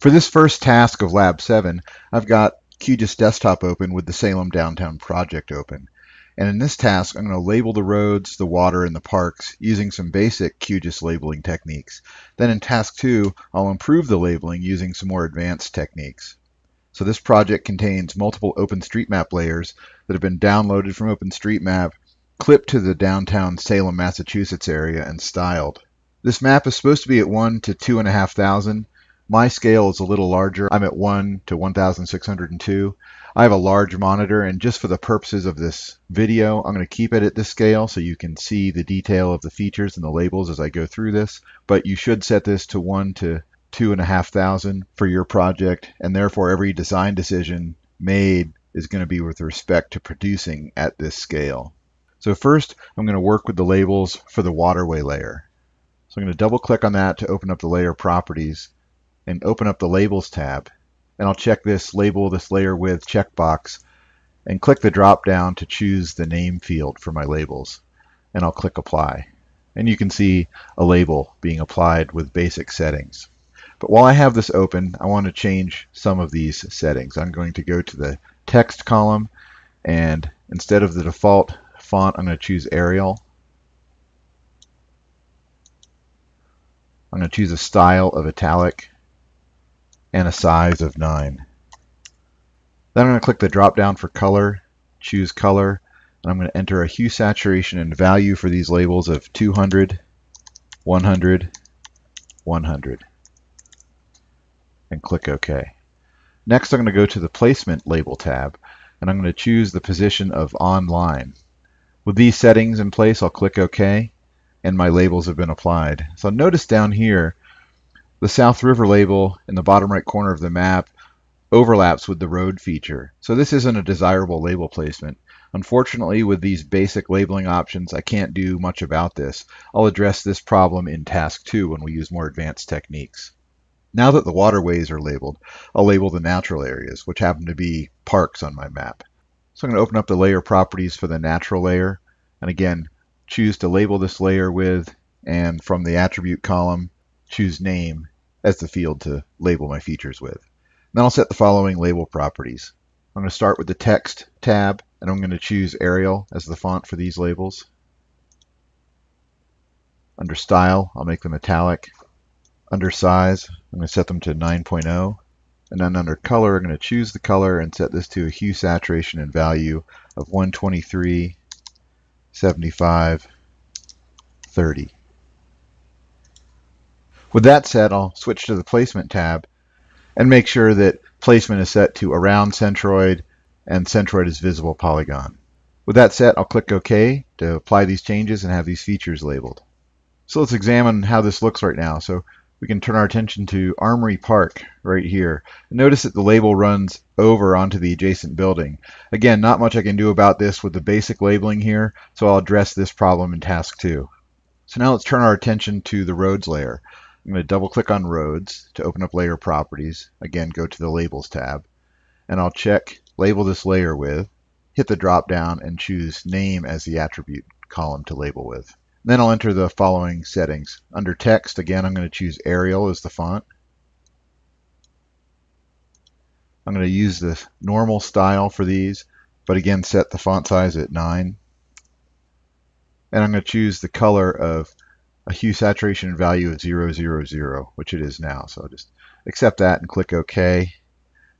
For this first task of Lab 7, I've got QGIS Desktop open with the Salem Downtown project open. And in this task, I'm going to label the roads, the water, and the parks using some basic QGIS labeling techniques. Then in task 2, I'll improve the labeling using some more advanced techniques. So this project contains multiple OpenStreetMap layers that have been downloaded from OpenStreetMap, clipped to the downtown Salem, Massachusetts area, and styled. This map is supposed to be at 1 to 2,500. My scale is a little larger. I'm at 1 to 1,602. I have a large monitor, and just for the purposes of this video, I'm going to keep it at this scale so you can see the detail of the features and the labels as I go through this. But you should set this to 1 to two and a half thousand for your project, and therefore every design decision made is going to be with respect to producing at this scale. So first, I'm going to work with the labels for the waterway layer. So I'm going to double click on that to open up the layer properties and open up the labels tab. And I'll check this label this layer with checkbox and click the drop down to choose the name field for my labels. And I'll click apply. And you can see a label being applied with basic settings. But while I have this open, I want to change some of these settings. I'm going to go to the text column and instead of the default font, I'm going to choose Arial. I'm going to choose a style of italic and a size of 9. Then I'm going to click the drop down for color, choose color, and I'm going to enter a hue saturation and value for these labels of 200, 100, 100 and click OK. Next, I'm going to go to the Placement Label tab, and I'm going to choose the position of Online. With these settings in place, I'll click OK, and my labels have been applied. So notice down here, the South River label in the bottom right corner of the map overlaps with the road feature. So this isn't a desirable label placement. Unfortunately, with these basic labeling options, I can't do much about this. I'll address this problem in task two when we use more advanced techniques. Now that the waterways are labeled, I'll label the natural areas, which happen to be parks on my map. So I'm going to open up the layer properties for the natural layer, and again, choose to label this layer with, and from the attribute column, choose name as the field to label my features with. Then I'll set the following label properties. I'm going to start with the text tab, and I'm going to choose Arial as the font for these labels. Under style, I'll make them italic. Under size, I'm going to set them to 9.0. And then under color, I'm going to choose the color and set this to a hue saturation and value of 123, 75, 30. With that set, I'll switch to the placement tab and make sure that placement is set to around centroid and centroid is visible polygon. With that set, I'll click OK to apply these changes and have these features labeled. So let's examine how this looks right now. So we can turn our attention to Armory Park right here. Notice that the label runs over onto the adjacent building. Again, not much I can do about this with the basic labeling here, so I'll address this problem in task two. So now let's turn our attention to the roads layer. I'm going to double click on roads to open up layer properties. Again, go to the labels tab and I'll check label this layer with, hit the drop down and choose name as the attribute column to label with. Then I'll enter the following settings. Under text, again, I'm going to choose Arial as the font. I'm going to use the normal style for these, but again, set the font size at 9. And I'm going to choose the color of a hue saturation value of 000, which it is now. So I'll just accept that and click OK.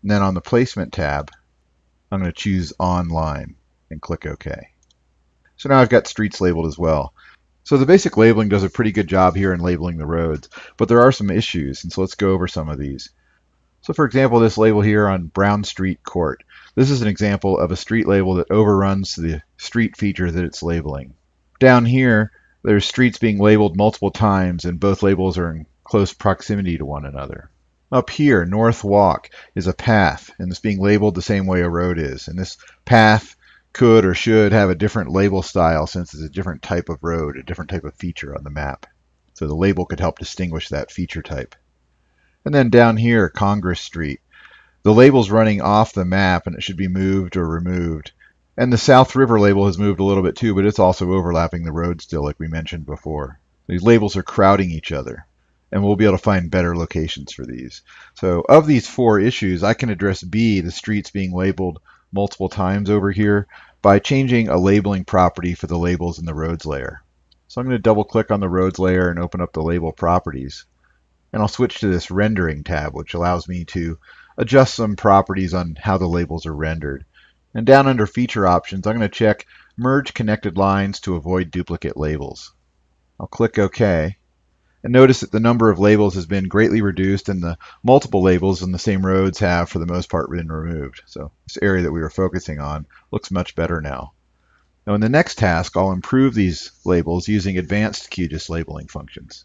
And then on the placement tab, I'm going to choose online and click OK. So now I've got streets labeled as well. So the basic labeling does a pretty good job here in labeling the roads, but there are some issues, and so let's go over some of these. So for example, this label here on Brown Street Court. This is an example of a street label that overruns the street feature that it's labeling. Down here, there's streets being labeled multiple times, and both labels are in close proximity to one another. Up here, North Walk is a path, and it's being labeled the same way a road is. And this path could or should have a different label style since it's a different type of road, a different type of feature on the map. So the label could help distinguish that feature type. And then down here, Congress Street. The label's running off the map and it should be moved or removed. And the South River label has moved a little bit too, but it's also overlapping the road still like we mentioned before. These labels are crowding each other. and we'll be able to find better locations for these. So of these four issues, I can address B, the streets being labeled multiple times over here, by changing a labeling property for the labels in the roads layer. So I'm going to double click on the roads layer and open up the label properties. And I'll switch to this rendering tab, which allows me to adjust some properties on how the labels are rendered. And down under feature options, I'm going to check merge connected lines to avoid duplicate labels. I'll click OK. And notice that the number of labels has been greatly reduced and the multiple labels in the same roads have, for the most part, been removed. So this area that we were focusing on looks much better now. Now in the next task, I'll improve these labels using advanced QGIS labeling functions.